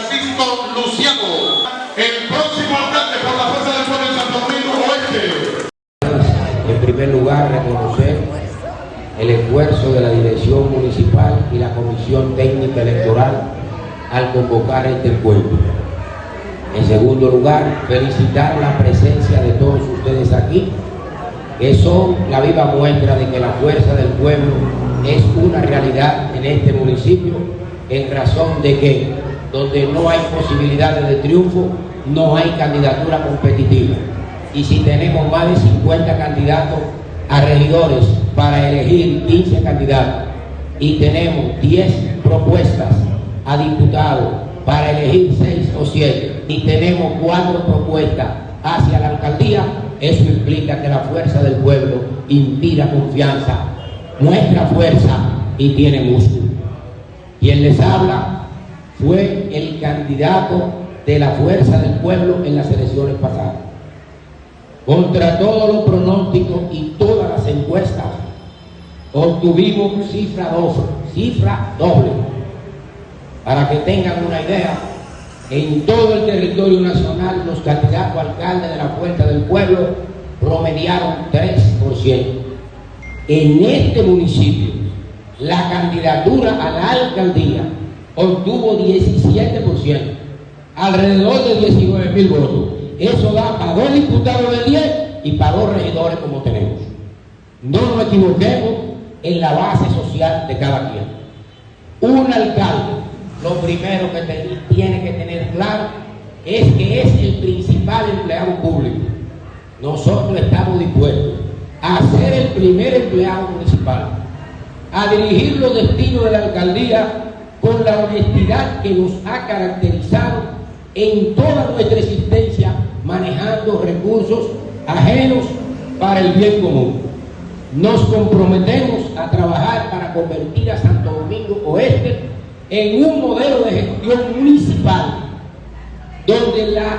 Francisco Luciano, el próximo alcalde por la Fuerza del Pueblo en Santo Domingo Oeste. En primer lugar, reconocer el esfuerzo de la Dirección Municipal y la Comisión Técnica Electoral al convocar este encuentro. En segundo lugar, felicitar la presencia de todos ustedes aquí, que son la viva muestra de que la fuerza del pueblo es una realidad en este municipio, en razón de que donde no hay posibilidades de triunfo, no hay candidatura competitiva. Y si tenemos más de 50 candidatos a regidores para elegir 15 candidatos y tenemos 10 propuestas a diputados para elegir 6 o 7 y tenemos 4 propuestas hacia la alcaldía, eso implica que la fuerza del pueblo inspira confianza, muestra fuerza y tiene músculo. Quien les habla fue el candidato de la fuerza del pueblo en las elecciones pasadas. Contra todos los pronósticos y todas las encuestas, obtuvimos cifra doble, cifra doble. Para que tengan una idea, en todo el territorio nacional los candidatos a alcalde de la Fuerza del Pueblo promediaron 3%. En este municipio, la candidatura a la alcaldía obtuvo 17%, alrededor de 19 mil votos. Eso da para dos diputados de 10 y para dos regidores como tenemos. No nos equivoquemos en la base social de cada quien. Un alcalde, lo primero que tiene que tener claro es que es el principal empleado público. Nosotros estamos dispuestos a ser el primer empleado municipal, a dirigir los destinos de la alcaldía con la honestidad que nos ha caracterizado en toda nuestra existencia manejando recursos ajenos para el bien común. Nos comprometemos a trabajar para convertir a Santo Domingo Oeste en un modelo de gestión municipal donde la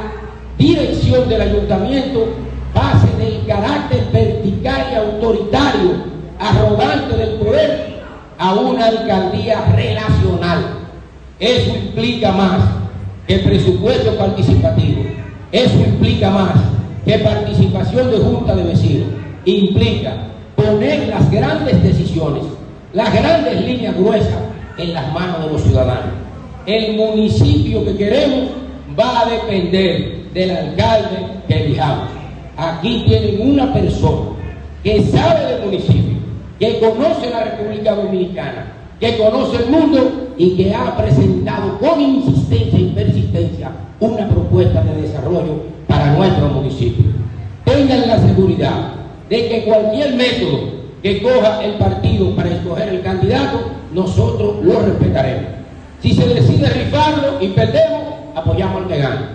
dirección del ayuntamiento pase del carácter vertical y autoritario, arrogante del poder, a una alcaldía relacional. Eso implica más que presupuesto participativo. Eso implica más que participación de junta de vecinos. Implica poner las grandes decisiones, las grandes líneas gruesas en las manos de los ciudadanos. El municipio que queremos va a depender del alcalde que elijamos. Aquí tienen una persona que sabe del municipio, que conoce la República Dominicana, que conoce el mundo y que ha presentado con insistencia y persistencia una propuesta de desarrollo para nuestro municipio. Tengan la seguridad de que cualquier método que coja el partido para escoger el candidato, nosotros lo respetaremos. Si se decide rifarlo y perdemos, apoyamos al que gana.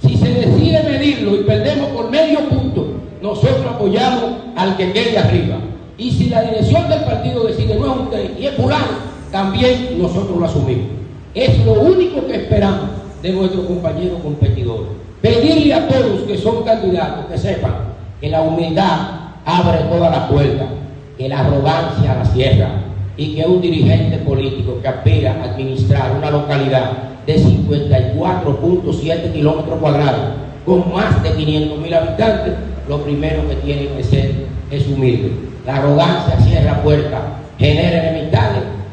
Si se decide medirlo y perdemos por medio punto, nosotros apoyamos al que quede arriba. Y si la dirección del partido decide no es usted y es fulano, también nosotros lo asumimos. Es lo único que esperamos de nuestros compañeros competidores. Pedirle a todos que son candidatos que sepan que la humildad abre todas las puertas, que la arrogancia la cierra y que un dirigente político que aspira a administrar una localidad de 54.7 kilómetros cuadrados con más de 500 mil habitantes, lo primero que tiene que ser es humilde. La arrogancia cierra puertas, genera enemistades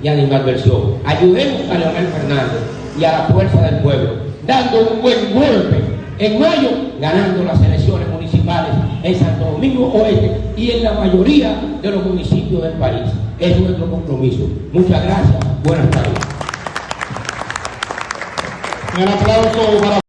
y animadversión. Ayudemos a Leonel Fernández y a la fuerza del pueblo, dando un buen golpe en mayo, ganando las elecciones municipales en Santo Domingo Oeste y en la mayoría de los municipios del país. Es nuestro compromiso. Muchas gracias. Buenas tardes. Un aplauso para